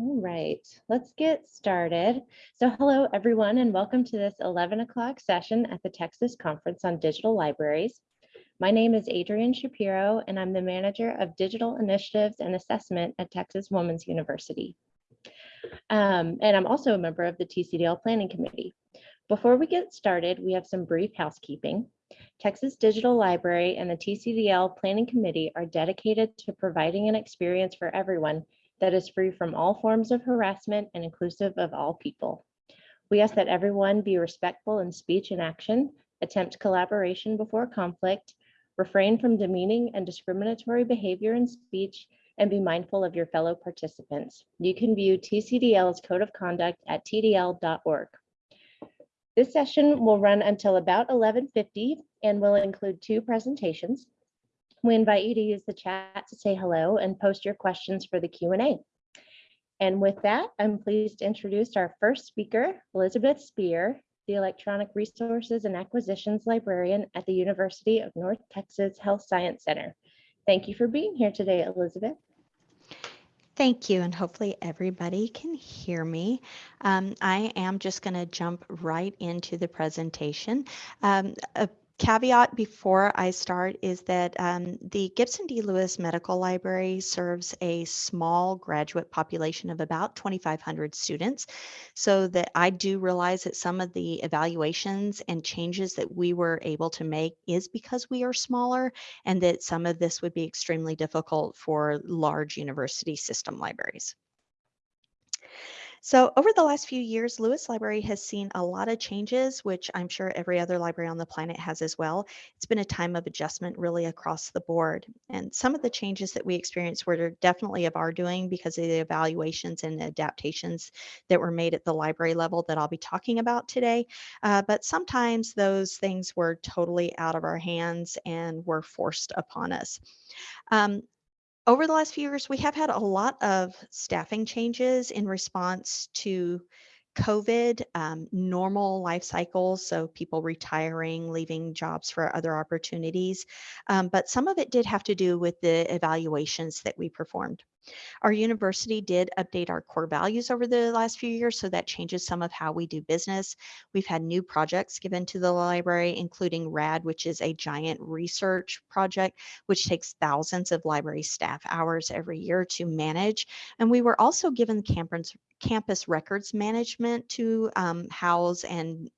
All right, let's get started. So hello, everyone, and welcome to this 11 o'clock session at the Texas Conference on Digital Libraries. My name is Adrienne Shapiro, and I'm the Manager of Digital Initiatives and Assessment at Texas Women's University. Um, and I'm also a member of the TCDL Planning Committee. Before we get started, we have some brief housekeeping. Texas Digital Library and the TCDL Planning Committee are dedicated to providing an experience for everyone that is free from all forms of harassment and inclusive of all people. We ask that everyone be respectful in speech and action, attempt collaboration before conflict, refrain from demeaning and discriminatory behavior in speech, and be mindful of your fellow participants. You can view TCDL's Code of Conduct at tdl.org. This session will run until about 11.50 and will include two presentations. We invite you to use the chat to say hello and post your questions for the Q&A. And with that, I'm pleased to introduce our first speaker, Elizabeth Spear, the Electronic Resources and Acquisitions Librarian at the University of North Texas Health Science Center. Thank you for being here today, Elizabeth. Thank you, and hopefully everybody can hear me. Um, I am just going to jump right into the presentation. Um, a caveat before I start is that um, the Gibson D. Lewis Medical Library serves a small graduate population of about 2,500 students. So that I do realize that some of the evaluations and changes that we were able to make is because we are smaller and that some of this would be extremely difficult for large university system libraries. So over the last few years, Lewis Library has seen a lot of changes, which I'm sure every other library on the planet has as well. It's been a time of adjustment really across the board. And some of the changes that we experienced were definitely of our doing because of the evaluations and adaptations that were made at the library level that I'll be talking about today. Uh, but sometimes those things were totally out of our hands and were forced upon us. Um, over the last few years, we have had a lot of staffing changes in response to COVID, um, normal life cycles, so people retiring, leaving jobs for other opportunities. Um, but some of it did have to do with the evaluations that we performed. Our university did update our core values over the last few years, so that changes some of how we do business. We've had new projects given to the library, including RAD, which is a giant research project, which takes thousands of library staff hours every year to manage. And we were also given campus, campus records management to um, house and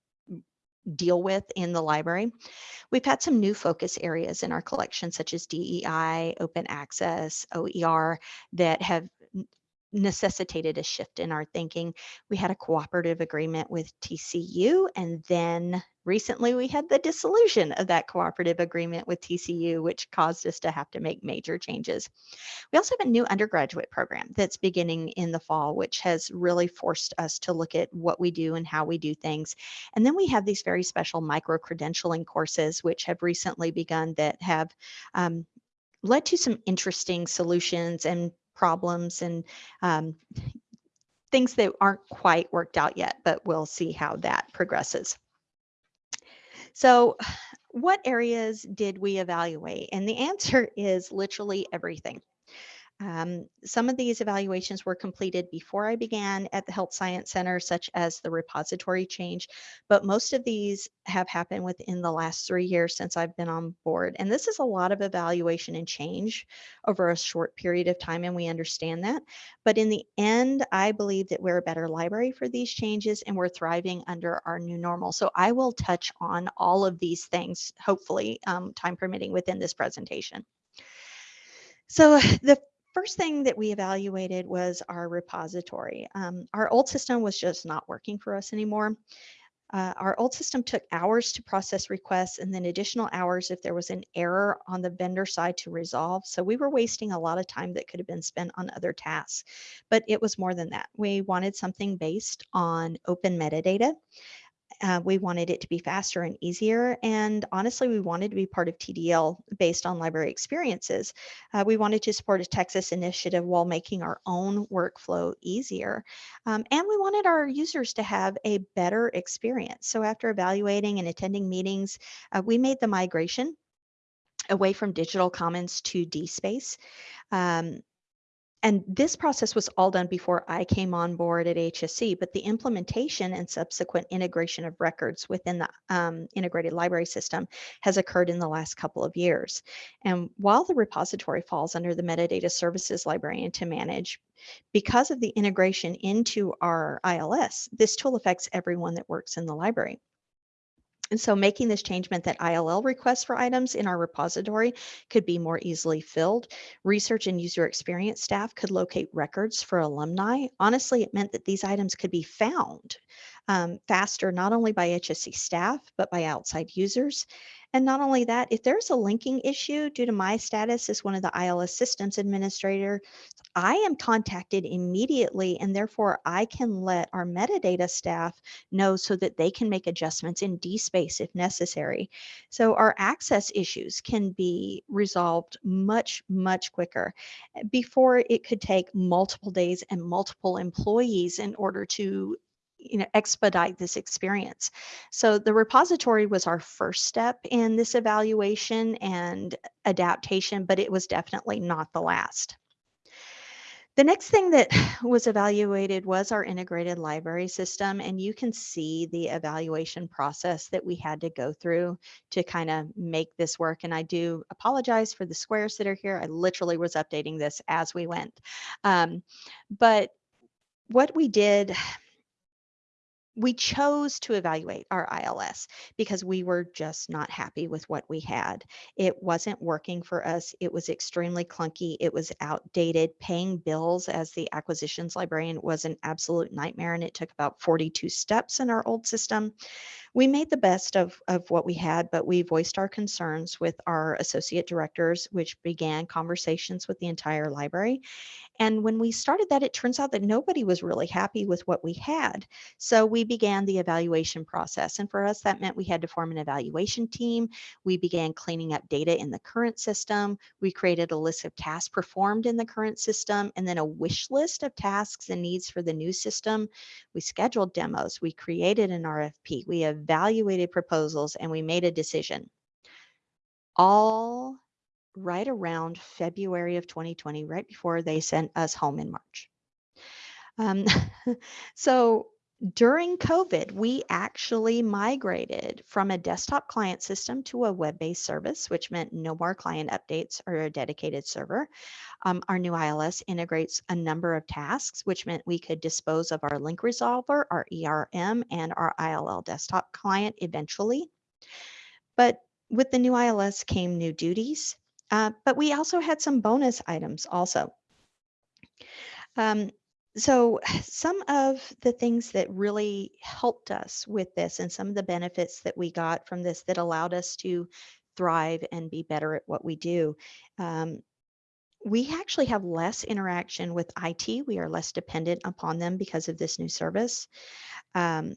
deal with in the library. We've had some new focus areas in our collection, such as DEI, open access, OER, that have necessitated a shift in our thinking. We had a cooperative agreement with TCU, and then recently we had the dissolution of that cooperative agreement with TCU, which caused us to have to make major changes. We also have a new undergraduate program that's beginning in the fall, which has really forced us to look at what we do and how we do things. And then we have these very special micro credentialing courses, which have recently begun that have um, led to some interesting solutions and problems and um, things that aren't quite worked out yet, but we'll see how that progresses. So what areas did we evaluate? And the answer is literally everything. Um, some of these evaluations were completed before I began at the Health Science Center, such as the repository change, but most of these have happened within the last three years since I've been on board. And this is a lot of evaluation and change over a short period of time, and we understand that. But in the end, I believe that we're a better library for these changes and we're thriving under our new normal. So I will touch on all of these things, hopefully, um, time permitting within this presentation. So the first thing that we evaluated was our repository. Um, our old system was just not working for us anymore. Uh, our old system took hours to process requests and then additional hours if there was an error on the vendor side to resolve. So we were wasting a lot of time that could have been spent on other tasks. But it was more than that. We wanted something based on open metadata. Uh, we wanted it to be faster and easier. And honestly, we wanted to be part of TDL based on library experiences. Uh, we wanted to support a Texas initiative while making our own workflow easier. Um, and we wanted our users to have a better experience. So after evaluating and attending meetings, uh, we made the migration away from digital commons to DSpace. Um, and this process was all done before I came on board at HSC, but the implementation and subsequent integration of records within the um, integrated library system has occurred in the last couple of years. And while the repository falls under the metadata services librarian to manage, because of the integration into our ILS, this tool affects everyone that works in the library. And so making this change meant that ILL requests for items in our repository could be more easily filled. Research and user experience staff could locate records for alumni. Honestly, it meant that these items could be found um, faster, not only by HSC staff, but by outside users. And not only that, if there's a linking issue due to my status as one of the ILS systems administrator, I am contacted immediately and therefore I can let our metadata staff know so that they can make adjustments in DSpace if necessary. So our access issues can be resolved much, much quicker before it could take multiple days and multiple employees in order to you know expedite this experience so the repository was our first step in this evaluation and adaptation but it was definitely not the last the next thing that was evaluated was our integrated library system, and you can see the evaluation process that we had to go through to kind of make this work. And I do apologize for the squares that are here. I literally was updating this as we went. Um, but what we did we chose to evaluate our ILS because we were just not happy with what we had. It wasn't working for us. It was extremely clunky. It was outdated. Paying bills as the acquisitions librarian was an absolute nightmare, and it took about 42 steps in our old system. We made the best of, of what we had, but we voiced our concerns with our associate directors, which began conversations with the entire library. And when we started that, it turns out that nobody was really happy with what we had. So we began the evaluation process. And for us, that meant we had to form an evaluation team. We began cleaning up data in the current system. We created a list of tasks performed in the current system and then a wish list of tasks and needs for the new system. We scheduled demos. We created an RFP. We evaluated proposals and we made a decision. All right around February of 2020, right before they sent us home in March. Um, so during COVID, we actually migrated from a desktop client system to a web-based service, which meant no more client updates or a dedicated server. Um, our new ILS integrates a number of tasks, which meant we could dispose of our link resolver, our ERM, and our ILL desktop client eventually. But with the new ILS came new duties, uh, but we also had some bonus items also. Um, so some of the things that really helped us with this and some of the benefits that we got from this that allowed us to thrive and be better at what we do. Um, we actually have less interaction with IT. We are less dependent upon them because of this new service. Um,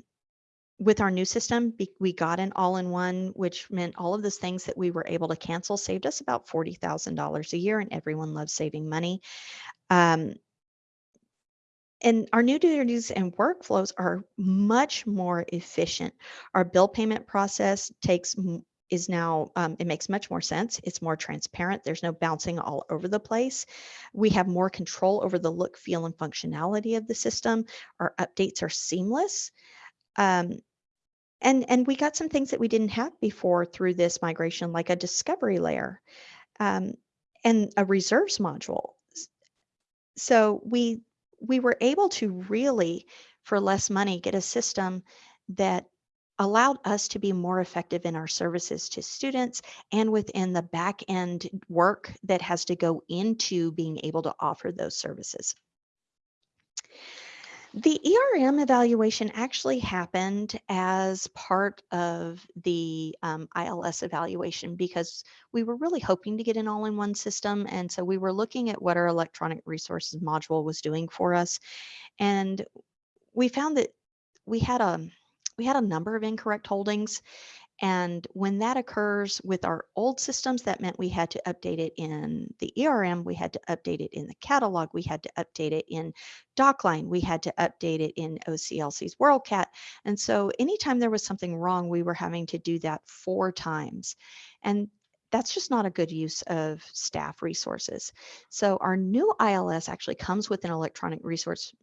with our new system, we got an all-in-one, which meant all of those things that we were able to cancel saved us about $40,000 a year, and everyone loves saving money. Um, and our new duties and workflows are much more efficient. Our bill payment process takes is now um, it makes much more sense. It's more transparent. There's no bouncing all over the place. We have more control over the look feel and functionality of the system. Our updates are seamless. Um, and and we got some things that we didn't have before through this migration like a discovery layer um, and a reserves module. So we we were able to really for less money get a system that allowed us to be more effective in our services to students and within the back end work that has to go into being able to offer those services. The ERM evaluation actually happened as part of the um, ILS evaluation because we were really hoping to get an all-in-one system. And so we were looking at what our electronic resources module was doing for us. And we found that we had a we had a number of incorrect holdings and when that occurs with our old systems, that meant we had to update it in the ERM, we had to update it in the catalog, we had to update it in DocLine, we had to update it in OCLC's WorldCat. And so anytime there was something wrong, we were having to do that four times. And that's just not a good use of staff resources. So our new ILS actually comes with an electronic resource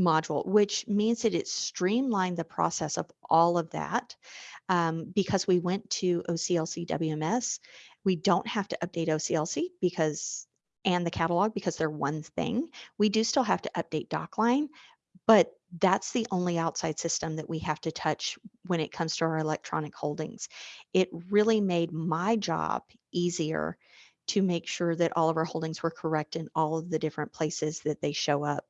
module, which means that it streamlined the process of all of that um, because we went to OCLC WMS. We don't have to update OCLC because and the catalog because they're one thing. We do still have to update DocLine, but that's the only outside system that we have to touch when it comes to our electronic holdings. It really made my job easier to make sure that all of our holdings were correct in all of the different places that they show up.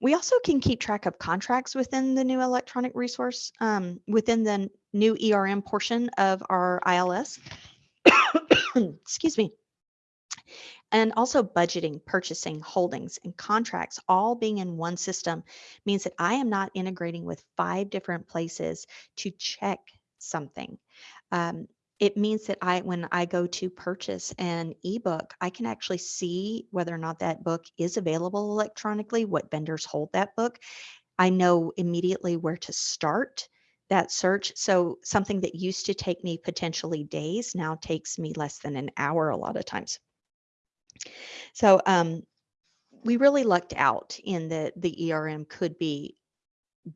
We also can keep track of contracts within the new electronic resource, um, within the new ERM portion of our ILS. Excuse me. And also budgeting, purchasing, holdings, and contracts all being in one system means that I am not integrating with five different places to check something. Um, it means that I, when I go to purchase an ebook, I can actually see whether or not that book is available electronically, what vendors hold that book. I know immediately where to start that search. So something that used to take me potentially days now takes me less than an hour a lot of times. So um, we really lucked out in that the ERM could be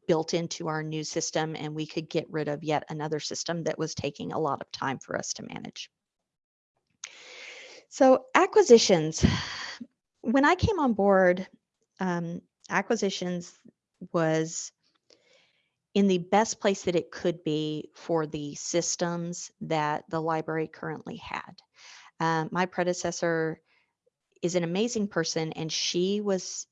built into our new system and we could get rid of yet another system that was taking a lot of time for us to manage. So acquisitions, when I came on board, um, acquisitions was in the best place that it could be for the systems that the library currently had. Um, my predecessor is an amazing person and she was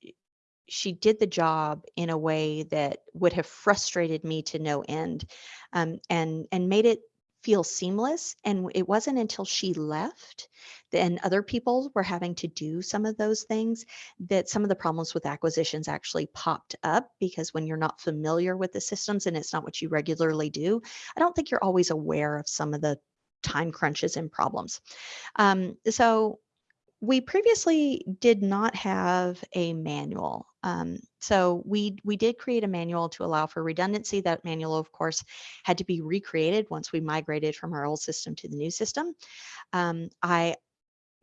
she did the job in a way that would have frustrated me to no end um, and and made it feel seamless and it wasn't until she left and other people were having to do some of those things that some of the problems with acquisitions actually popped up because when you're not familiar with the systems and it's not what you regularly do i don't think you're always aware of some of the time crunches and problems um, so we previously did not have a manual. Um, so we, we did create a manual to allow for redundancy. That manual, of course, had to be recreated once we migrated from our old system to the new system. Um, I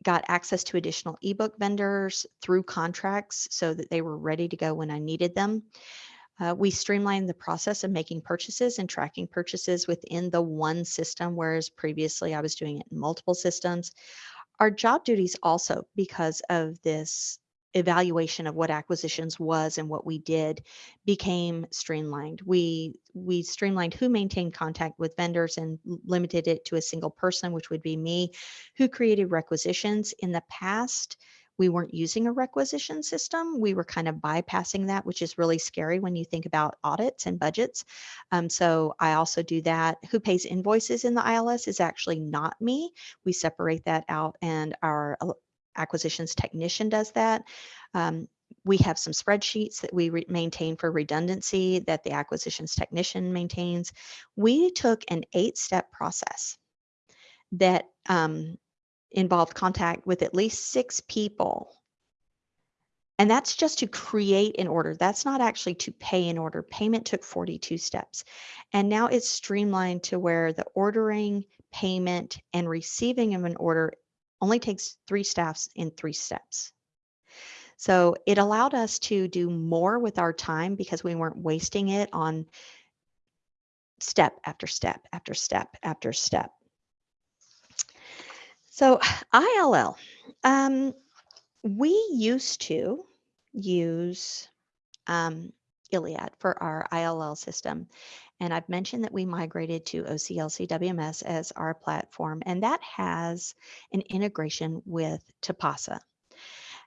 got access to additional ebook vendors through contracts so that they were ready to go when I needed them. Uh, we streamlined the process of making purchases and tracking purchases within the one system, whereas previously I was doing it in multiple systems our job duties also because of this evaluation of what acquisitions was and what we did became streamlined. We we streamlined who maintained contact with vendors and limited it to a single person, which would be me, who created requisitions. In the past, we weren't using a requisition system. We were kind of bypassing that, which is really scary when you think about audits and budgets. Um, so I also do that. Who pays invoices in the ILS is actually not me. We separate that out and our acquisitions technician does that. Um, we have some spreadsheets that we maintain for redundancy that the acquisitions technician maintains. We took an eight step process that um, involved contact with at least six people. And that's just to create an order. That's not actually to pay an order. Payment took 42 steps. And now it's streamlined to where the ordering, payment, and receiving of an order only takes three staffs in three steps. So it allowed us to do more with our time because we weren't wasting it on step after step after step after step. So ILL, um, we used to use um, ILLiad for our ILL system. And I've mentioned that we migrated to OCLC WMS as our platform, and that has an integration with Tipasa.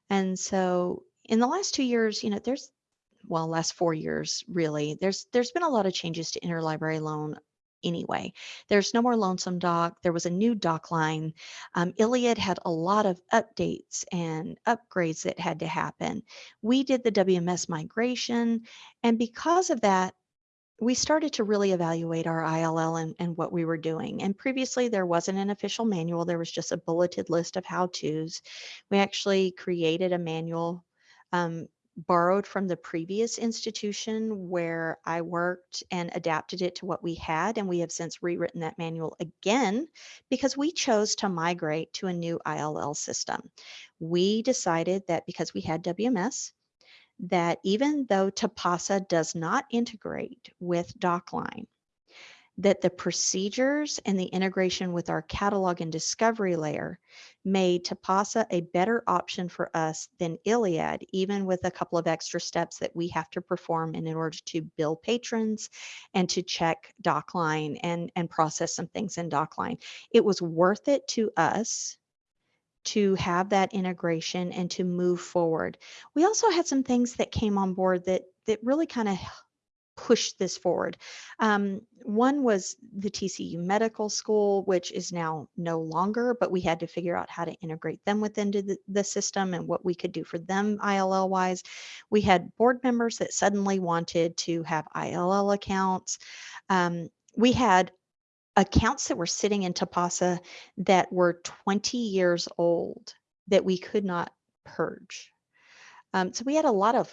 And so in the last two years, you know, there's well, last four years really, there's there's been a lot of changes to interlibrary loan anyway. There's no more Loansome Doc. There was a new DocLine. Um, ILLiad had a lot of updates and upgrades that had to happen. We did the WMS migration. And because of that, we started to really evaluate our ILL and, and what we were doing. And previously, there wasn't an official manual, there was just a bulleted list of how to's. We actually created a manual um, borrowed from the previous institution where I worked and adapted it to what we had. And we have since rewritten that manual again because we chose to migrate to a new ILL system. We decided that because we had WMS, that even though Tipasa does not integrate with DocLine, that the procedures and the integration with our catalog and discovery layer made Tipasa a better option for us than ILLiad, even with a couple of extra steps that we have to perform in order to bill patrons and to check DocLine and, and process some things in DocLine. It was worth it to us to have that integration and to move forward. We also had some things that came on board that that really kind of push this forward. Um, one was the TCU Medical School, which is now no longer, but we had to figure out how to integrate them within the, the system and what we could do for them ILL wise. We had board members that suddenly wanted to have ILL accounts. Um, we had accounts that were sitting in Tipasa that were 20 years old that we could not purge. Um, so we had a lot of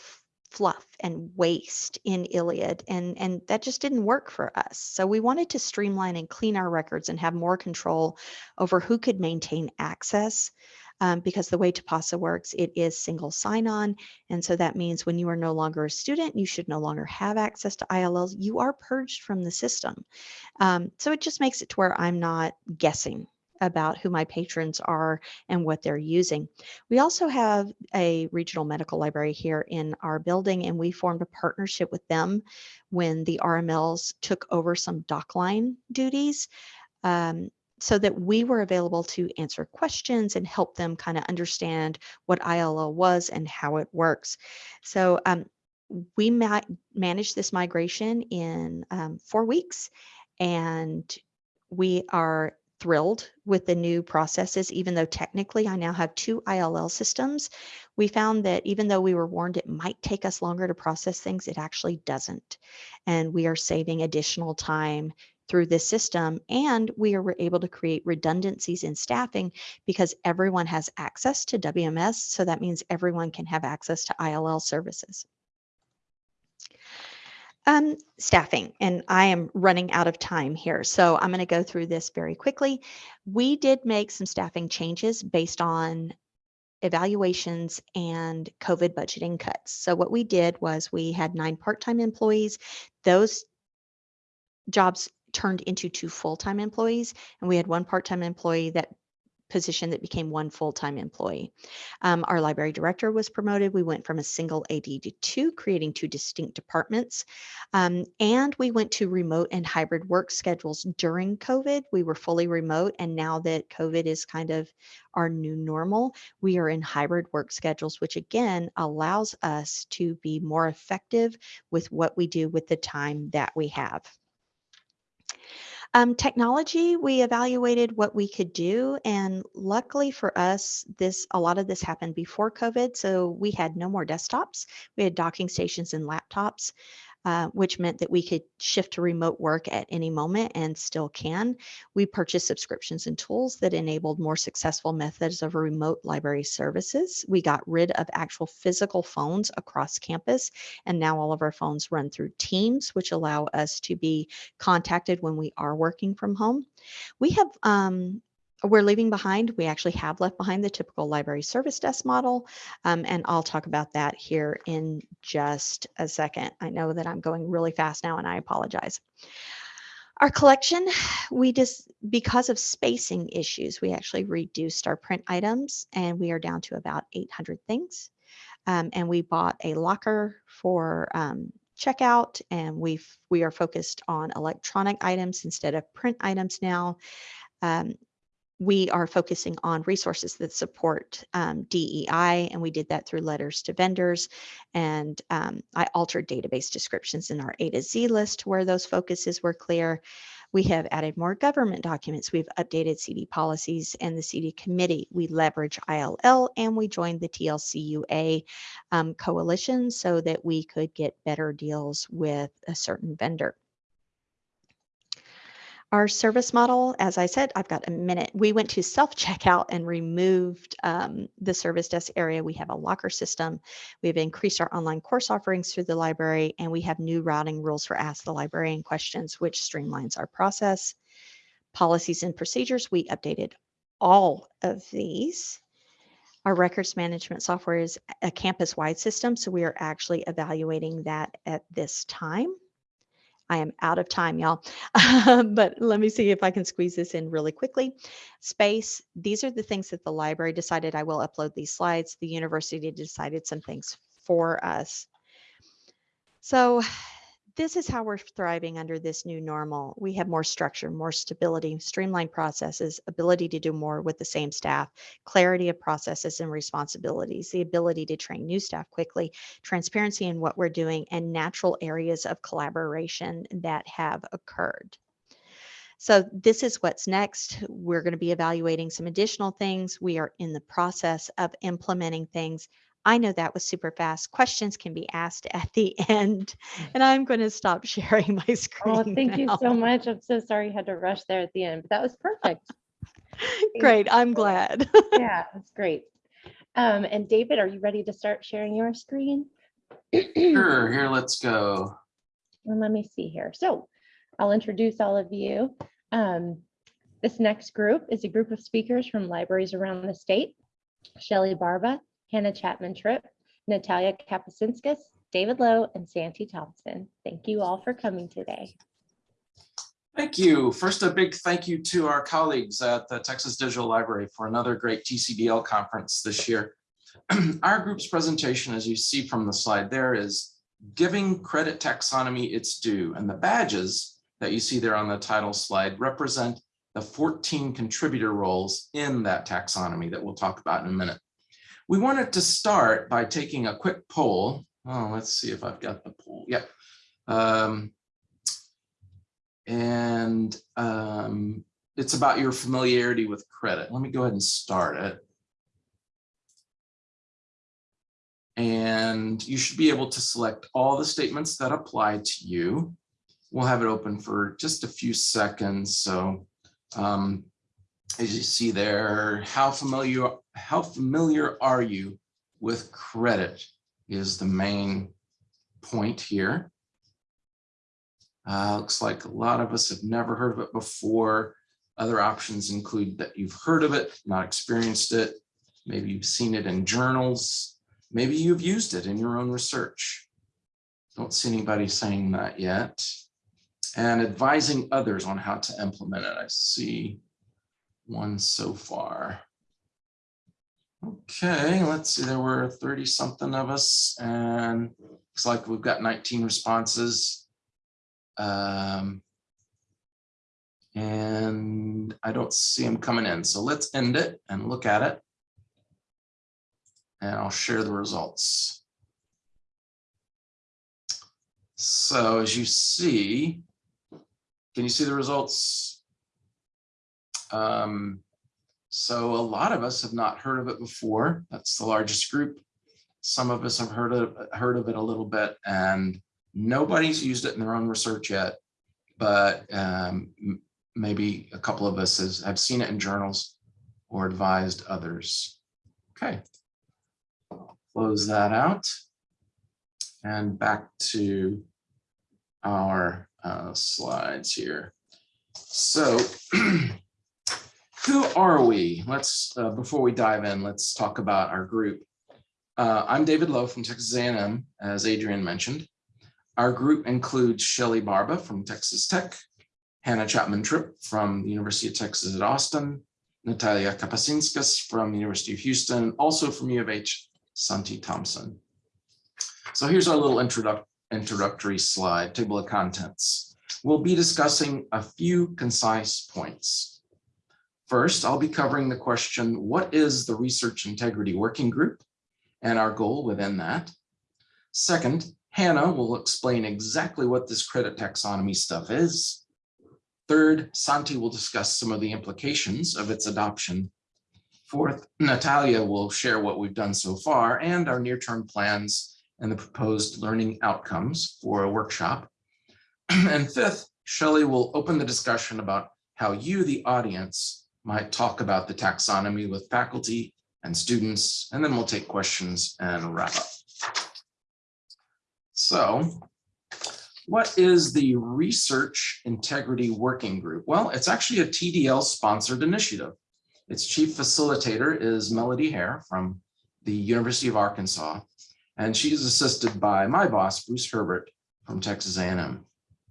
fluff and waste in ILLiad and and that just didn't work for us. So we wanted to streamline and clean our records and have more control over who could maintain access um, because the way Tipasa works, it is single sign-on. And so that means when you are no longer a student, you should no longer have access to ILLs. You are purged from the system. Um, so it just makes it to where I'm not guessing about who my patrons are and what they're using. We also have a regional medical library here in our building, and we formed a partnership with them when the RMLs took over some DocLine duties. Um, so that we were available to answer questions and help them kind of understand what ILL was and how it works. So um, we ma managed this migration in um, four weeks and we are thrilled with the new processes, even though technically I now have two ILL systems. We found that even though we were warned it might take us longer to process things, it actually doesn't. And we are saving additional time through this system and we are able to create redundancies in staffing because everyone has access to WMS. So that means everyone can have access to ILL services. Um, staffing, and I am running out of time here, so I'm going to go through this very quickly. We did make some staffing changes based on evaluations and COVID budgeting cuts. So what we did was we had nine part-time employees. Those jobs turned into two full-time employees, and we had one part-time employee that position that became one full-time employee. Um, our library director was promoted. We went from a single AD to two, creating two distinct departments. Um, and we went to remote and hybrid work schedules during COVID. We were fully remote. And now that COVID is kind of our new normal, we are in hybrid work schedules, which again allows us to be more effective with what we do with the time that we have. Um, technology, we evaluated what we could do, and luckily for us, this a lot of this happened before COVID, so we had no more desktops. We had docking stations and laptops. Uh, which meant that we could shift to remote work at any moment and still can. We purchased subscriptions and tools that enabled more successful methods of remote library services. We got rid of actual physical phones across campus, and now all of our phones run through Teams, which allow us to be contacted when we are working from home. We have um, we're leaving behind, we actually have left behind the typical library service desk model, um, and I'll talk about that here in just a second. I know that I'm going really fast now and I apologize. Our collection, we just, because of spacing issues, we actually reduced our print items and we are down to about 800 things. Um, and we bought a locker for um, checkout and we've, we are focused on electronic items instead of print items now. Um, we are focusing on resources that support um, DEI, and we did that through letters to vendors. And um, I altered database descriptions in our A to Z list where those focuses were clear. We have added more government documents. We've updated CD policies and the CD committee. We leverage ILL and we joined the TLCUA um, coalition so that we could get better deals with a certain vendor. Our service model, as I said, I've got a minute. We went to self-checkout and removed um, the service desk area. We have a locker system. We've increased our online course offerings through the library, and we have new routing rules for Ask the Librarian questions, which streamlines our process. Policies and procedures, we updated all of these. Our records management software is a campus-wide system, so we are actually evaluating that at this time. I am out of time, y'all. but let me see if I can squeeze this in really quickly. Space, these are the things that the library decided I will upload these slides. The university decided some things for us. So this is how we're thriving under this new normal. We have more structure, more stability, streamlined processes, ability to do more with the same staff, clarity of processes and responsibilities, the ability to train new staff quickly, transparency in what we're doing, and natural areas of collaboration that have occurred. So this is what's next. We're going to be evaluating some additional things. We are in the process of implementing things. I know that was super fast. Questions can be asked at the end, and I'm going to stop sharing my screen. Oh, thank you so much. I'm so sorry you had to rush there at the end, but that was perfect. Great, I'm glad. Yeah, that's great. Um, and David, are you ready to start sharing your screen? Sure, here, let's go. And let me see here. So I'll introduce all of you. Um, this next group is a group of speakers from libraries around the state. Shelley Barba, Hannah Chapman Tripp, Natalia Kapuscinskis, David Lowe, and Santi Thompson. Thank you all for coming today. Thank you. First, a big thank you to our colleagues at the Texas Digital Library for another great TCDL conference this year. Our group's presentation, as you see from the slide there, is giving credit taxonomy its due. And the badges that you see there on the title slide represent the 14 contributor roles in that taxonomy that we'll talk about in a minute. We wanted to start by taking a quick poll. Oh, let's see if I've got the poll. Yep. Um, and um, it's about your familiarity with credit. Let me go ahead and start it. And you should be able to select all the statements that apply to you. We'll have it open for just a few seconds. So um, as you see there, how familiar, how familiar are you with credit is the main point here. Uh, looks like a lot of us have never heard of it before. Other options include that you've heard of it, not experienced it. Maybe you've seen it in journals. Maybe you've used it in your own research. Don't see anybody saying that yet. And advising others on how to implement it. I see one so far. Okay, let's see, there were 30 something of us and looks like we've got 19 responses. Um, and I don't see them coming in. So let's end it and look at it. And I'll share the results. So as you see, can you see the results? Um, so a lot of us have not heard of it before. That's the largest group. Some of us have heard of, heard of it a little bit and nobody's used it in their own research yet, but um, maybe a couple of us has, have seen it in journals or advised others. Okay, close that out and back to our uh, slides here. So who are we? Let's, uh, before we dive in, let's talk about our group. Uh, I'm David Lowe from Texas A&M, as Adrian mentioned. Our group includes Shelley Barba from Texas Tech, Hannah Chapman Tripp from the University of Texas at Austin, Natalia Kapuscinskis from the University of Houston, also from U of H, Santi Thompson. So here's our little introduc introductory slide, table of contents. We'll be discussing a few concise points. First, I'll be covering the question, what is the Research Integrity Working Group and our goal within that? Second, Hannah will explain exactly what this credit taxonomy stuff is. Third, Santi will discuss some of the implications of its adoption. Fourth, Natalia will share what we've done so far and our near-term plans and the proposed learning outcomes for a workshop. And fifth, Shelley will open the discussion about how you, the audience, might talk about the taxonomy with faculty and students, and then we'll take questions and wrap up. So what is the Research Integrity Working Group? Well, it's actually a TDL sponsored initiative. Its chief facilitator is Melody Herr from the University of Arkansas, and she's assisted by my boss, Bruce Herbert from Texas A&M.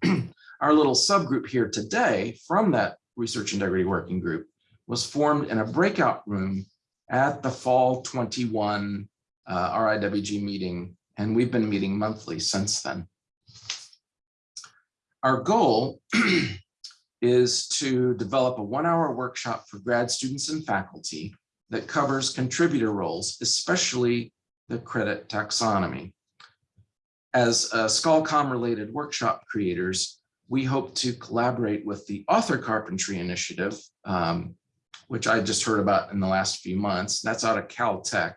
Our little subgroup here today from that Research Integrity Working Group was formed in a breakout room at the fall 21 uh, RIWG meeting, and we've been meeting monthly since then. Our goal is to develop a one-hour workshop for grad students and faculty that covers contributor roles, especially the credit taxonomy. As uh, ScholComm-related workshop creators, we hope to collaborate with the Author Carpentry Initiative, um, which I just heard about in the last few months. That's out of Caltech.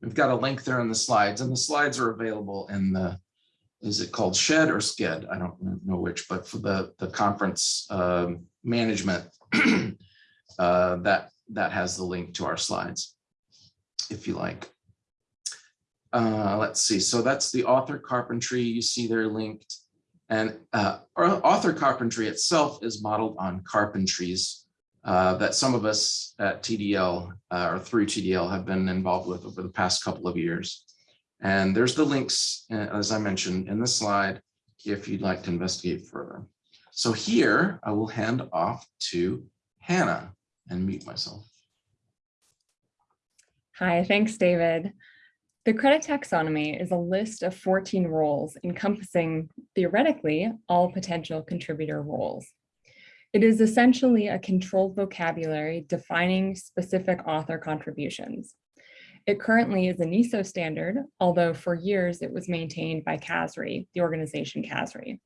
We've got a link there in the slides, and the slides are available in the is it called shed or sked? I don't know which, but for the, the conference um, management, uh, that, that has the link to our slides, if you like. Uh, let's see, so that's the author carpentry, you see they're linked. And uh, author carpentry itself is modeled on carpentries uh, that some of us at TDL uh, or through TDL have been involved with over the past couple of years. And there's the links, uh, as I mentioned in the slide, if you'd like to investigate further. So here I will hand off to Hannah and mute myself. Hi, thanks, David. The credit taxonomy is a list of 14 roles encompassing theoretically all potential contributor roles. It is essentially a controlled vocabulary defining specific author contributions. It currently is a NISO standard, although for years it was maintained by CASRAI, the organization CASRAI.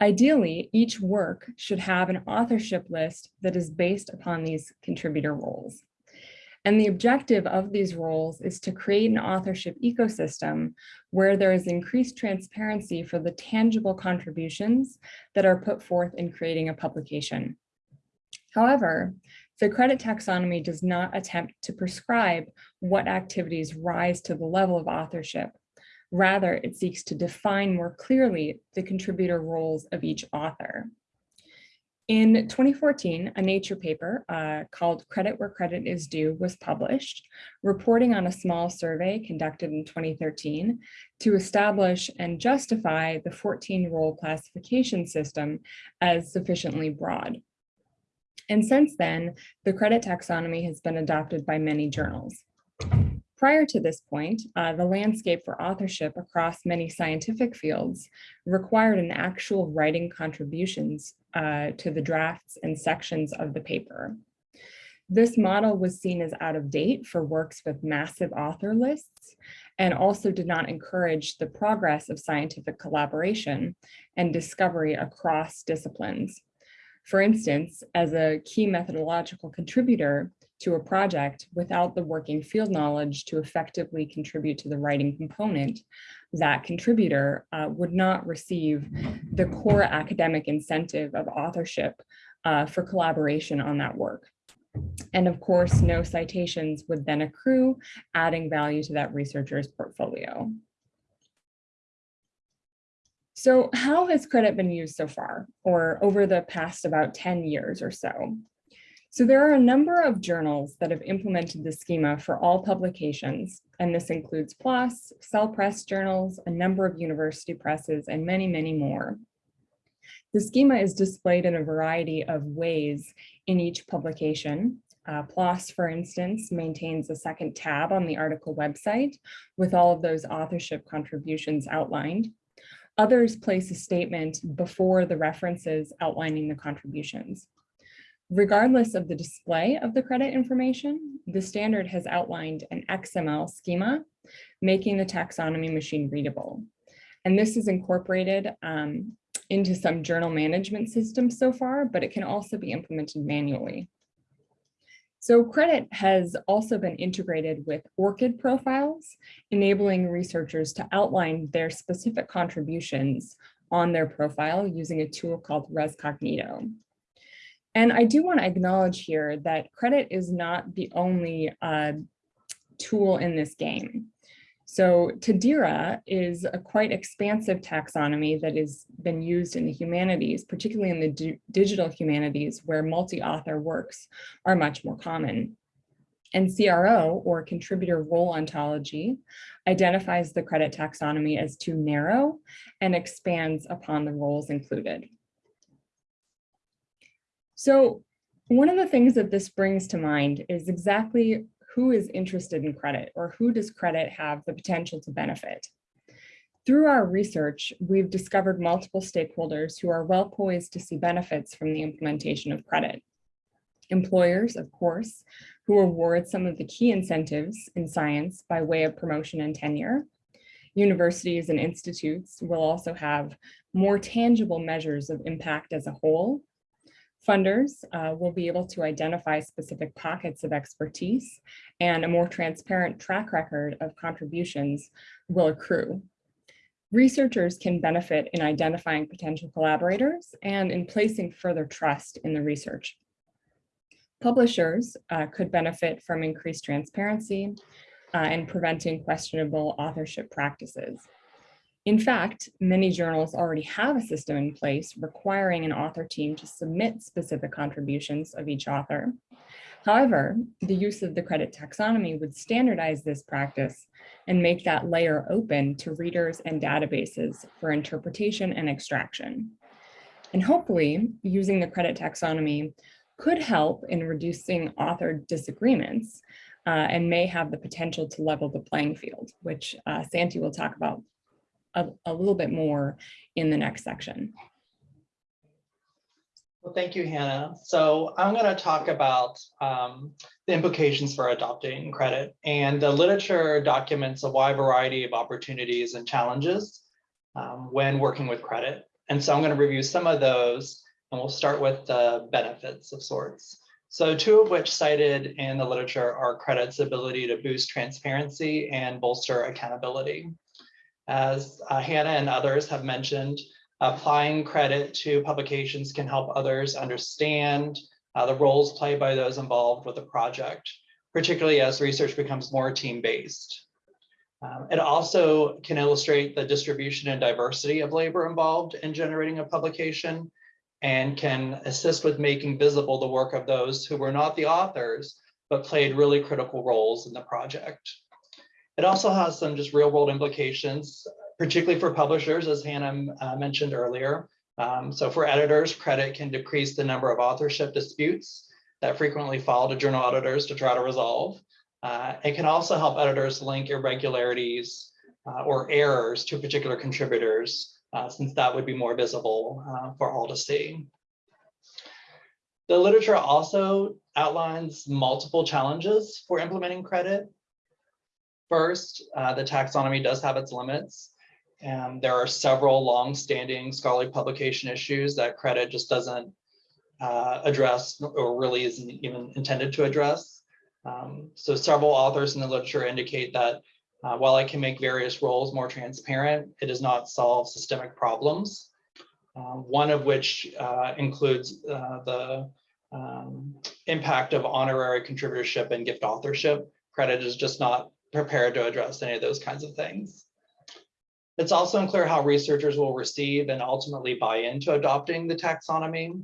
Ideally, each work should have an authorship list that is based upon these contributor roles. And the objective of these roles is to create an authorship ecosystem where there is increased transparency for the tangible contributions that are put forth in creating a publication. However, the credit taxonomy does not attempt to prescribe what activities rise to the level of authorship. Rather, it seeks to define more clearly the contributor roles of each author. In 2014, a Nature paper uh, called Credit Where Credit is Due was published, reporting on a small survey conducted in 2013 to establish and justify the 14 role classification system as sufficiently broad. And since then, the credit taxonomy has been adopted by many journals. Prior to this point, uh, the landscape for authorship across many scientific fields required an actual writing contributions uh, to the drafts and sections of the paper. This model was seen as out of date for works with massive author lists and also did not encourage the progress of scientific collaboration and discovery across disciplines. For instance, as a key methodological contributor to a project without the working field knowledge to effectively contribute to the writing component, that contributor uh, would not receive the core academic incentive of authorship uh, for collaboration on that work. And of course, no citations would then accrue, adding value to that researcher's portfolio. So how has credit been used so far or over the past about 10 years or so? So there are a number of journals that have implemented the schema for all publications, and this includes PLOS, Cell Press journals, a number of university presses, and many, many more. The schema is displayed in a variety of ways in each publication. Uh, PLOS, for instance, maintains a second tab on the article website with all of those authorship contributions outlined. Others place a statement before the references outlining the contributions. Regardless of the display of the credit information, the standard has outlined an XML schema, making the taxonomy machine readable. And this is incorporated um, into some journal management systems so far, but it can also be implemented manually. So credit has also been integrated with ORCID profiles, enabling researchers to outline their specific contributions on their profile using a tool called ResCognito. And I do want to acknowledge here that credit is not the only uh, tool in this game. So TaDiRAH is a quite expansive taxonomy that has been used in the humanities, particularly in the digital humanities where multi-author works are much more common. And CRO, or contributor role ontology, identifies the credit taxonomy as too narrow and expands upon the roles included. So one of the things that this brings to mind is exactly who is interested in credit or who does credit have the potential to benefit. Through our research, we've discovered multiple stakeholders who are well poised to see benefits from the implementation of credit. Employers, of course, who award some of the key incentives in science by way of promotion and tenure. Universities and institutes will also have more tangible measures of impact as a whole. Funders uh, will be able to identify specific pockets of expertise and a more transparent track record of contributions will accrue. Researchers can benefit in identifying potential collaborators and in placing further trust in the research. Publishers uh, could benefit from increased transparency uh, and preventing questionable authorship practices. In fact, many journals already have a system in place requiring an author team to submit specific contributions of each author. However, the use of the credit taxonomy would standardize this practice and make that layer open to readers and databases for interpretation and extraction. And hopefully, using the credit taxonomy could help in reducing author disagreements uh, and may have the potential to level the playing field, which uh, Santi will talk about a, a little bit more in the next section. Well, thank you, Hannah. So I'm going to talk about um, the implications for adopting credit. And the literature documents a wide variety of opportunities and challenges um, when working with credit. And so I'm going to review some of those, and we'll start with the benefits of sorts. So two of which cited in the literature are credit's ability to boost transparency and bolster accountability. As uh, Hannah and others have mentioned, applying credit to publications can help others understand uh, the roles played by those involved with the project, particularly as research becomes more team-based. Um, it also can illustrate the distribution and diversity of labor involved in generating a publication and can assist with making visible the work of those who were not the authors, but played really critical roles in the project. It also has some just real world implications, particularly for publishers, as Hannah uh, mentioned earlier. Um, so for editors, credit can decrease the number of authorship disputes that frequently fall to journal editors to try to resolve. Uh, it can also help editors link irregularities uh, or errors to particular contributors, uh, since that would be more visible uh, for all to see. The literature also outlines multiple challenges for implementing credit. First, uh, the taxonomy does have its limits. And there are several long-standing scholarly publication issues that credit just doesn't uh, address or really isn't even intended to address. Um, so several authors in the literature indicate that uh, while it can make various roles more transparent, it does not solve systemic problems. Uh, one of which uh, includes uh, the um, impact of honorary contributorship and gift authorship. Credit is just not prepared to address any of those kinds of things. It's also unclear how researchers will receive and ultimately buy into adopting the taxonomy.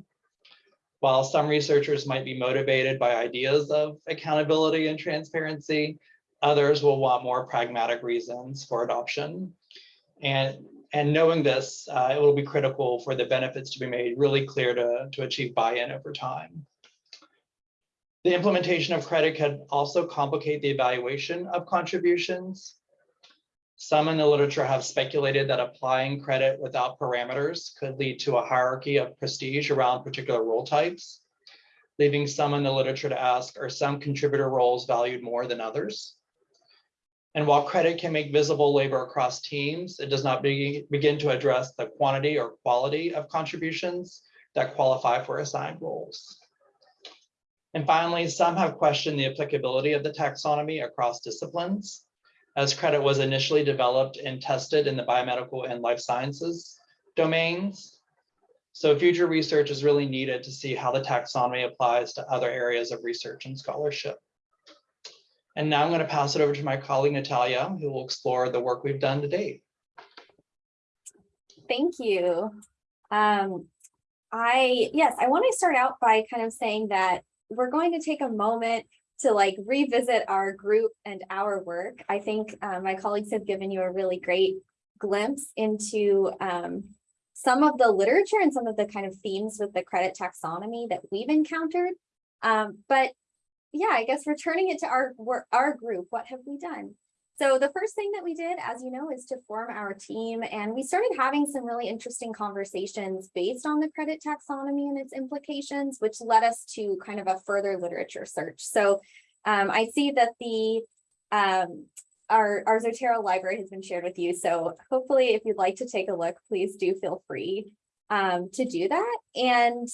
While some researchers might be motivated by ideas of accountability and transparency, others will want more pragmatic reasons for adoption. And, and knowing this, uh, it will be critical for the benefits to be made really clear to, to achieve buy-in over time. The implementation of credit could also complicate the evaluation of contributions. Some in the literature have speculated that applying credit without parameters could lead to a hierarchy of prestige around particular role types, leaving some in the literature to ask, are some contributor roles valued more than others? And while credit can make visible labor across teams, it does not be, begin to address the quantity or quality of contributions that qualify for assigned roles. And finally, some have questioned the applicability of the taxonomy across disciplines. As credit was initially developed and tested in the biomedical and life sciences, domains. So future research is really needed to see how the taxonomy applies to other areas of research and scholarship. And now I'm going to pass it over to my colleague Natalia, who will explore the work we've done to date. Thank you. Um, I, yes, I want to start out by kind of saying that we're going to take a moment to like revisit our group and our work. I think uh, my colleagues have given you a really great glimpse into um, some of the literature and some of the kind of themes with the credit taxonomy that we've encountered. Um, but yeah, I guess returning it to our our group, what have we done? So the first thing that we did, as you know, is to form our team and we started having some really interesting conversations based on the credit taxonomy and its implications, which led us to kind of a further literature search. So um, I see that the um, our, our Zotero library has been shared with you. So hopefully if you'd like to take a look, please do feel free um, to do that. And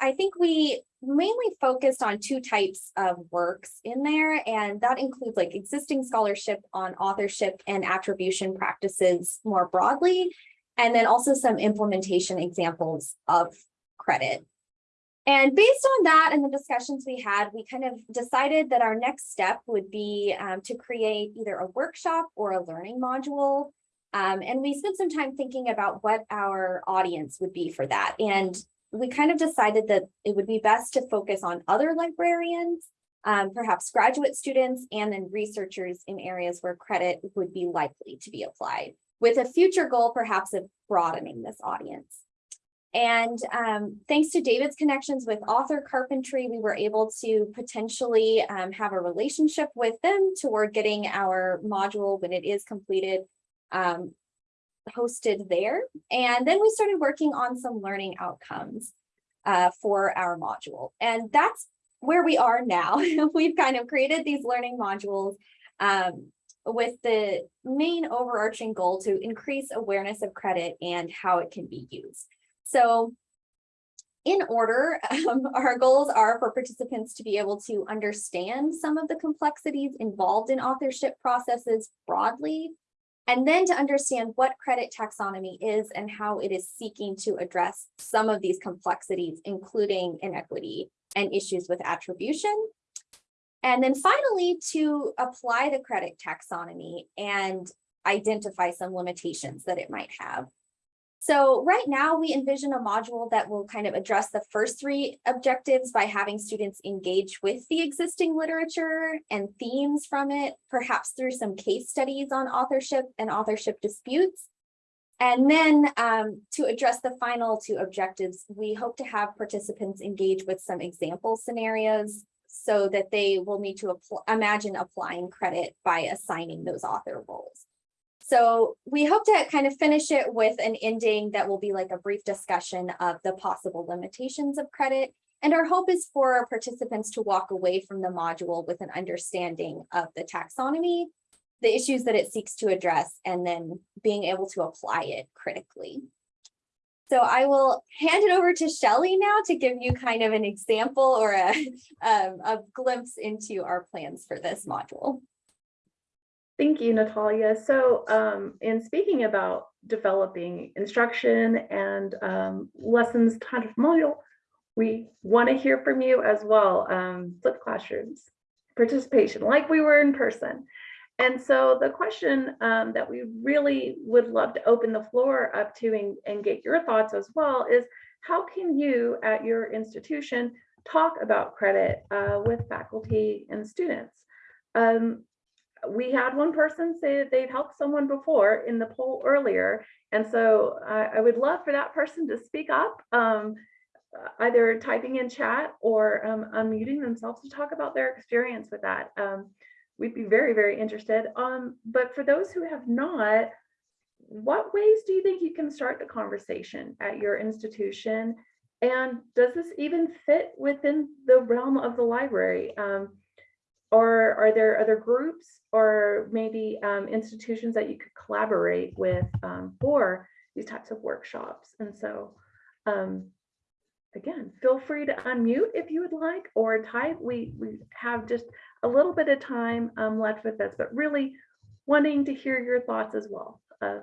I think we mainly focused on two types of works in there, and that includes like existing scholarship on authorship and attribution practices more broadly, and then also some implementation examples of credit. And based on that and the discussions we had, we kind of decided that our next step would be um, to create either a workshop or a learning module. Um, and we spent some time thinking about what our audience would be for that. And we kind of decided that it would be best to focus on other librarians, um, perhaps graduate students, and then researchers in areas where credit would be likely to be applied, with a future goal perhaps of broadening this audience. And um, thanks to David's connections with author carpentry, we were able to potentially um, have a relationship with them toward getting our module when it is completed um, hosted there. And then we started working on some learning outcomes uh, for our module. And that's where we are now. We've kind of created these learning modules um, with the main overarching goal to increase awareness of credit and how it can be used. So in order, um, our goals are for participants to be able to understand some of the complexities involved in authorship processes broadly, and then to understand what credit taxonomy is and how it is seeking to address some of these complexities, including inequity and issues with attribution. And then finally, to apply the credit taxonomy and identify some limitations that it might have. So right now we envision a module that will kind of address the first three objectives by having students engage with the existing literature and themes from it, perhaps through some case studies on authorship and authorship disputes. And then um, to address the final two objectives, we hope to have participants engage with some example scenarios so that they will need to imagine applying credit by assigning those author roles. So we hope to kind of finish it with an ending that will be like a brief discussion of the possible limitations of credit. And our hope is for our participants to walk away from the module with an understanding of the taxonomy, the issues that it seeks to address, and then being able to apply it critically. So I will hand it over to Shelly now to give you kind of an example or a, um, a glimpse into our plans for this module. Thank you, Natalia. So um, in speaking about developing instruction and um, lessons kind of module, we want to hear from you as well. Um, flipped classrooms, participation, like we were in person. And so the question um, that we really would love to open the floor up to and, and get your thoughts as well is how can you at your institution talk about credit uh, with faculty and students? Um, we had one person say that they'd helped someone before in the poll earlier. And so I, I would love for that person to speak up, um, either typing in chat or um, unmuting themselves to talk about their experience with that. Um, we'd be very, very interested. Um, but for those who have not, what ways do you think you can start the conversation at your institution? And does this even fit within the realm of the library? Or are there other groups or maybe um, institutions that you could collaborate with um, for these types of workshops? And so, um, again, feel free to unmute if you would like or type. We, we have just a little bit of time um, left with this, but really wanting to hear your thoughts as well of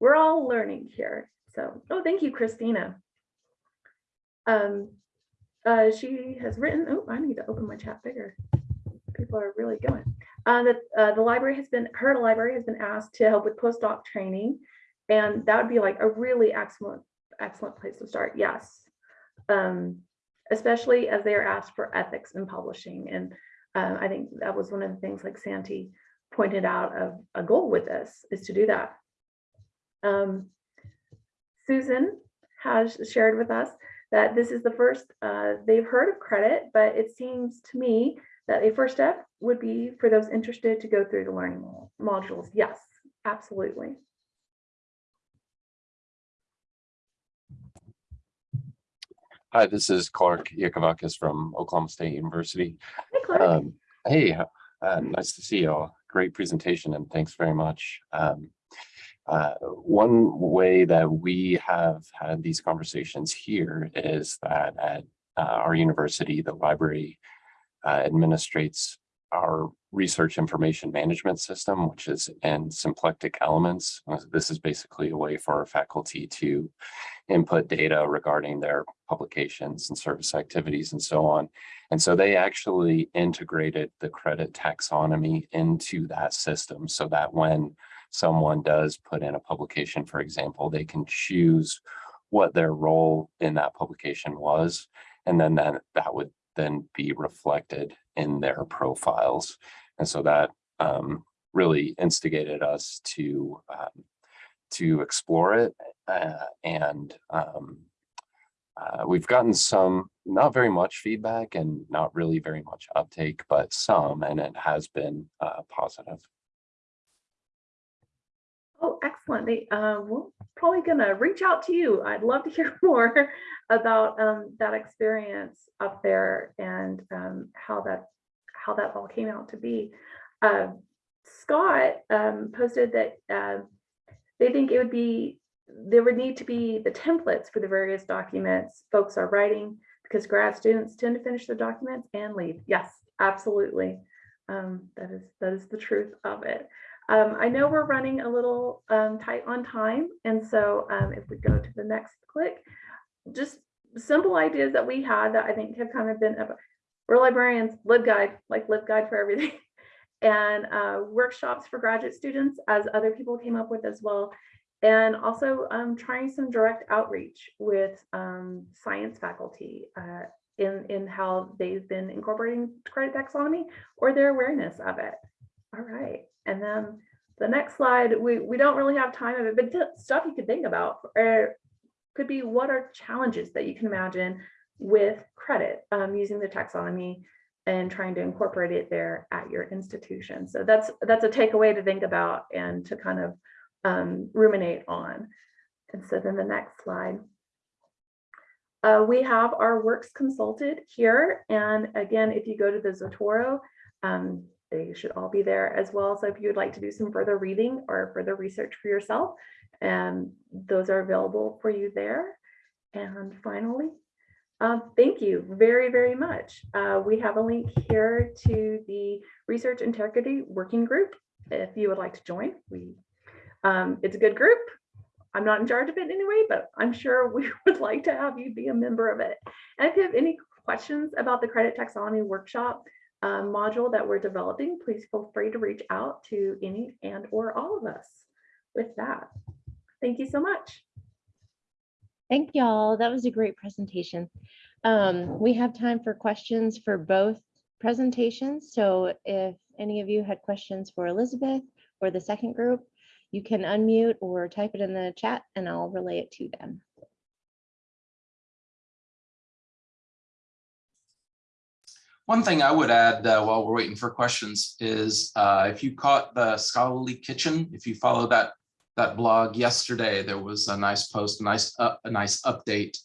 we're all learning here. So, oh, thank you, Christina. Um, uh, she has written, oh, I need to open my chat bigger. People are really going. Uh, that uh, the library has been, her library has been asked to help with postdoc training. And that would be like a really excellent, excellent place to start. Yes. Um, especially as they are asked for ethics in publishing. And uh, I think that was one of the things like Santi pointed out of a goal with this is to do that. Um, Susan has shared with us that this is the first, uh, they've heard of credit, but it seems to me that a first step would be for those interested to go through the learning modules. Yes, absolutely. Hi, this is Clark Iakovakis from Oklahoma State University. Hi, Clark. Um, hey, uh, nice to see you all. Great presentation and thanks very much. Um, uh, one way that we have had these conversations here is that at uh, our university, the library uh, administrates our research information management system, which is in symplectic elements. Uh, This is basically a way for our faculty to input data regarding their publications and service activities and so on. And so they actually integrated the credit taxonomy into that system so that when someone does put in a publication, for example, they can choose what their role in that publication was. And then that, that would then be reflected in their profiles. And so that um, really instigated us to um, to explore it uh, and um, uh, we've gotten some, not very much feedback and not really very much uptake, but some, and it has been uh, positive. Oh, excellent. They, uh, we're probably gonna reach out to you. I'd love to hear more about um, that experience up there and um, how that how that all came out to be. Uh, Scott um, posted that uh, they think it would be there would need to be the templates for the various documents folks are writing because grad students tend to finish their documents and leave. Yes, absolutely. Um, that is that is the truth of it. Um, I know we're running a little um, tight on time, and so um, if we go to the next click, just simple ideas that we had that I think have kind of been, we're librarians, LibGuide, like LibGuide for everything, and uh, workshops for graduate students, as other people came up with as well, and also um, trying some direct outreach with um, science faculty uh, in, in how they've been incorporating credit taxonomy or their awareness of it. All right. And then the next slide, we, we don't really have time of it, but stuff you could think about or could be what are challenges that you can imagine with credit um, using the taxonomy and trying to incorporate it there at your institution. So that's that's a takeaway to think about and to kind of um, ruminate on. And so then the next slide. Uh, we have our works consulted here. And again, if you go to the Zotero, um, they should all be there as well. So if you would like to do some further reading or further research for yourself, and those are available for you there. And finally, uh, thank you very, very much. Uh, we have a link here to the Research Integrity Working Group. If you would like to join, we um, it's a good group. I'm not in charge of it anyway, but I'm sure we would like to have you be a member of it. And if you have any questions about the credit taxonomy workshop uh, module that we're developing, please feel free to reach out to any and or all of us with that. Thank you so much. Thank y'all. That was a great presentation. Um, we have time for questions for both presentations. So if any of you had questions for Elizabeth or the second group, you can unmute or type it in the chat and I'll relay it to them. One thing I would add uh, while we're waiting for questions is uh, if you caught the scholarly kitchen, if you follow that that blog yesterday, there was a nice post, a nice uh, a nice update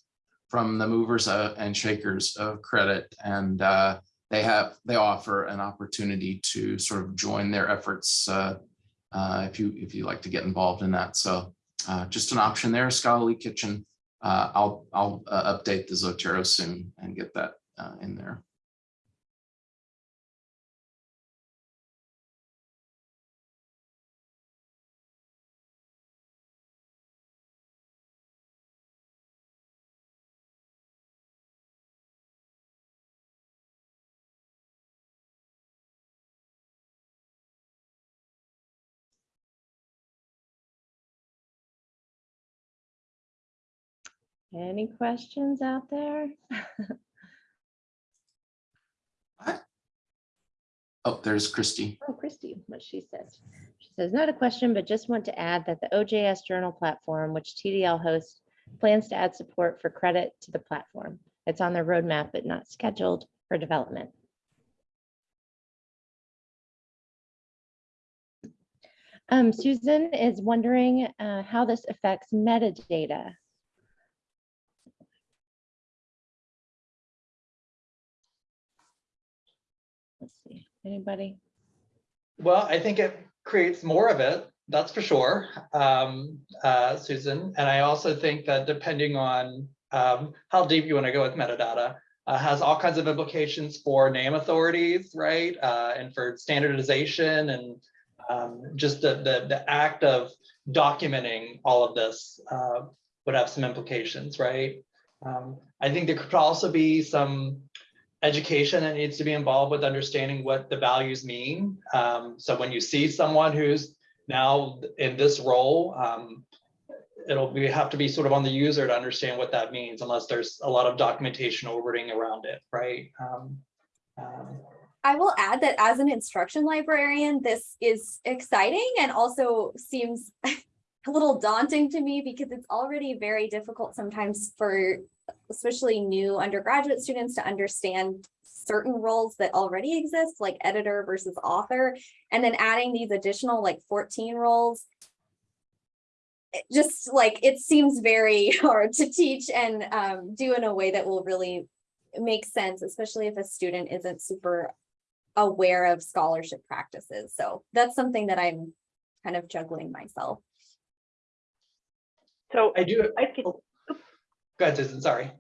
from the movers uh, and shakers of credit, and uh, they have they offer an opportunity to sort of join their efforts uh, if you if you like to get involved in that. So just an option there, scholarly kitchen. I'll I'll update the Zotero soon and get that in there. Any questions out there? Oh, there's Christy. Oh, Christy, what she says. She says, not a question, but just want to add that the OJS Journal platform, which TDL hosts, plans to add support for credit to the platform. It's on their roadmap, but not scheduled for development. Um, Susan is wondering uh, how this affects metadata. Let's see, anybody? Well, I think it creates more of it, that's for sure, um, uh, Susan. And I also think that depending on um, how deep you want to go with metadata, uh, has all kinds of implications for name authorities, right? Uh, and for standardization and um, just the, the, the act of documenting all of this uh, would have some implications, right? Um, I think there could also be some education that needs to be involved with understanding what the values mean. Um, so when you see someone who's now in this role, um, it'll be have to be sort of on the user to understand what that means, unless there's a lot of documentation or wording around it, right? Um, um, I will add that as an instruction librarian, this is exciting and also seems a little daunting to me because it's already very difficult sometimes for especially new undergraduate students to understand certain roles that already exist, like editor versus author, and then adding these additional like 14 roles. It just like it seems very hard to teach and um, do in a way that will really make sense, especially if a student isn't super aware of scholarship practices. So that's something that I'm kind of juggling myself. So I do. I could, Go ahead, Susan, sorry.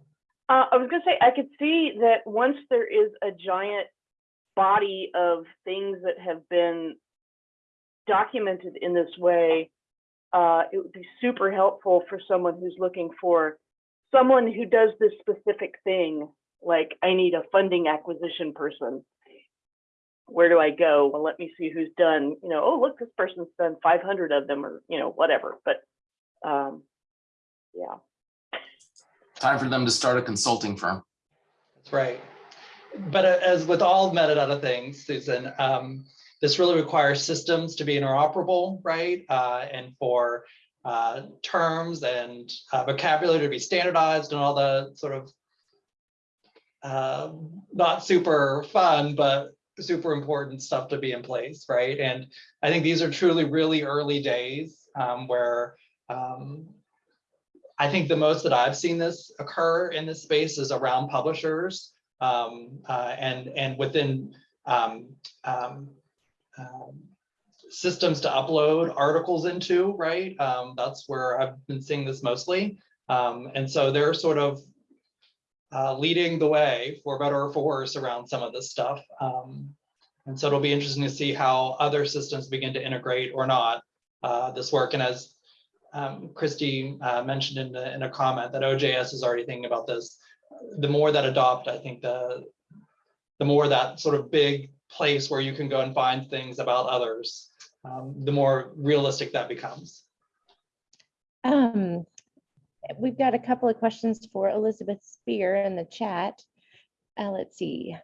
uh, I was gonna say, I could see that once there is a giant body of things that have been documented in this way, uh, it would be super helpful for someone who's looking for someone who does this specific thing. Like, I need a funding acquisition person. Where do I go? Well, let me see who's done, you know, oh, look, this person's done 500 of them or, you know, whatever. But, um, yeah. Time for them to start a consulting firm. That's right. But uh, as with all metadata things, Susan, um, this really requires systems to be interoperable, right? Uh, and for uh, terms and uh, vocabulary to be standardized and all the sort of uh, not super fun, but super important stuff to be in place, right? And I think these are truly really early days um, where um, I think the most that I've seen this occur in this space is around publishers um, uh, and and within um, um, um, systems to upload articles into, right? Um, that's where I've been seeing this mostly. Um, and so they're sort of uh, leading the way for better or for worse around some of this stuff. And so it'll be interesting to see how other systems begin to integrate or not uh, this work. And as um, Christy uh, mentioned in, the, in a comment that OJS is already thinking about this. The more that adopt, I think the the more that sort of big place where you can go and find things about others, um, the more realistic that becomes. Um, we've got a couple of questions for Elizabeth Spear in the chat. Uh, let's see.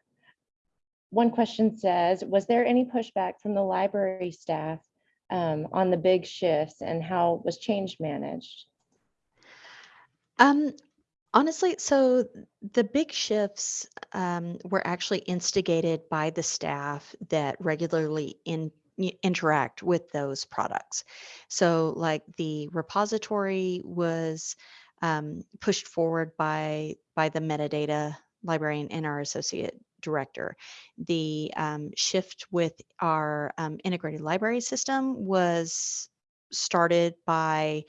One question says, was there any pushback from the library staff um, on the big shifts and how was change managed? Um, honestly, so the big shifts um, were actually instigated by the staff that regularly in, interact with those products. So, like the repository was um, pushed forward by by the metadata librarian and our associate director. The um, shift with our um, integrated library system was started by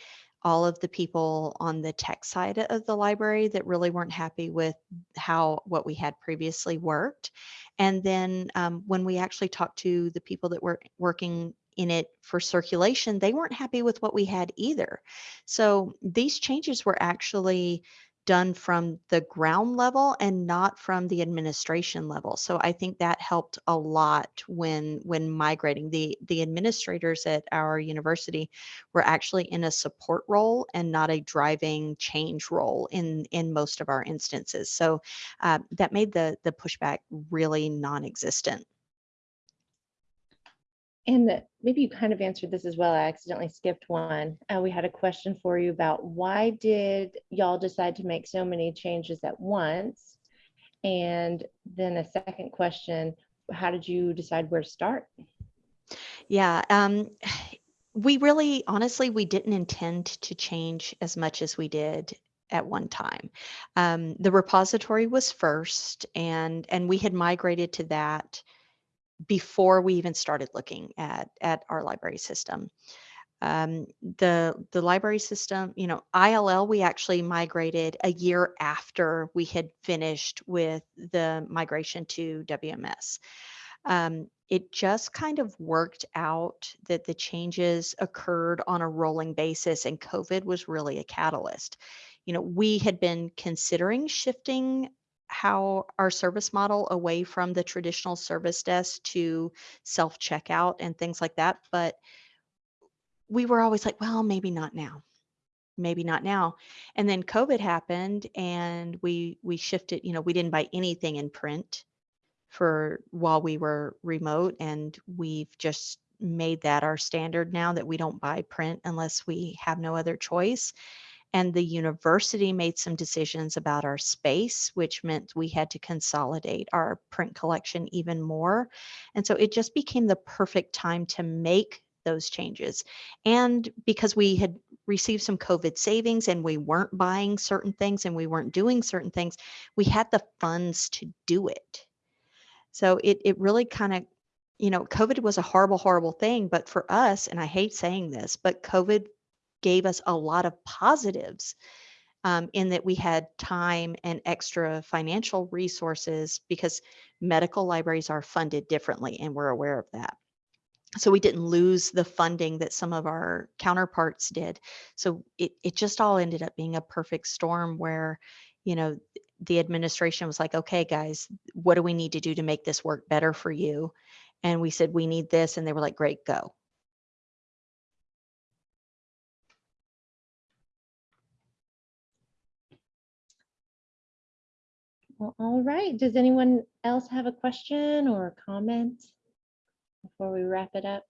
all of the people on the tech side of the library that really weren't happy with how what we had previously worked. And then um, when we actually talked to the people that were working in it for circulation, they weren't happy with what we had either. So these changes were actually done from the ground level and not from the administration level. So I think that helped a lot when when migrating. The the administrators at our university were actually in a support role and not a driving change role in in most of our instances. So uh, that made the the pushback really non-existent. And maybe you kind of answered this as well. I accidentally skipped one. Uh, we had a question for you about why did y'all decide to make so many changes at once? And then a second question, how did you decide where to start? Yeah, um, we really, honestly, we didn't intend to change as much as we did at one time. Um, the repository was first, and and we had migrated to that before we even started looking at at our library system. Um, the the library system, you know, ILL, we actually migrated a year after we had finished with the migration to WMS um, it just kind of worked out that the changes occurred on a rolling basis and covid was really a catalyst you know we had been considering shifting how our service model away from the traditional service desk to self checkout and things like that but we were always like well maybe not now. Maybe not now. And then covid happened and we we shifted you know we didn't buy anything in print for while we were remote and we've just made that our standard now that we don't buy print unless we have no other choice and the university made some decisions about our space which meant we had to consolidate our print collection even more and so it just became the perfect time to make those changes and because we had received some covid savings and we weren't buying certain things and we weren't doing certain things we had the funds to do it so it it really kind of, you know, COVID was a horrible, horrible thing. But for us, and I hate saying this, but COVID gave us a lot of positives um, in that we had time and extra financial resources because medical libraries are funded differently, and we're aware of that. So we didn't lose the funding that some of our counterparts did. So it, it just all ended up being a perfect storm where, you know, the administration was like, okay, guys, what do we need to do to make this work better for you? And we said, we need this. And they were like, great, go. Well, all right. Does anyone else have a question or a comment before we wrap it up?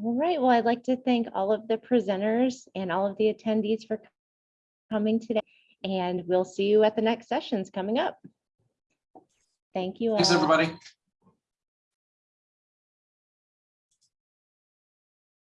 All right. Well, I'd like to thank all of the presenters and all of the attendees for coming today. And we'll see you at the next sessions coming up. Thank you all. Thanks, everybody.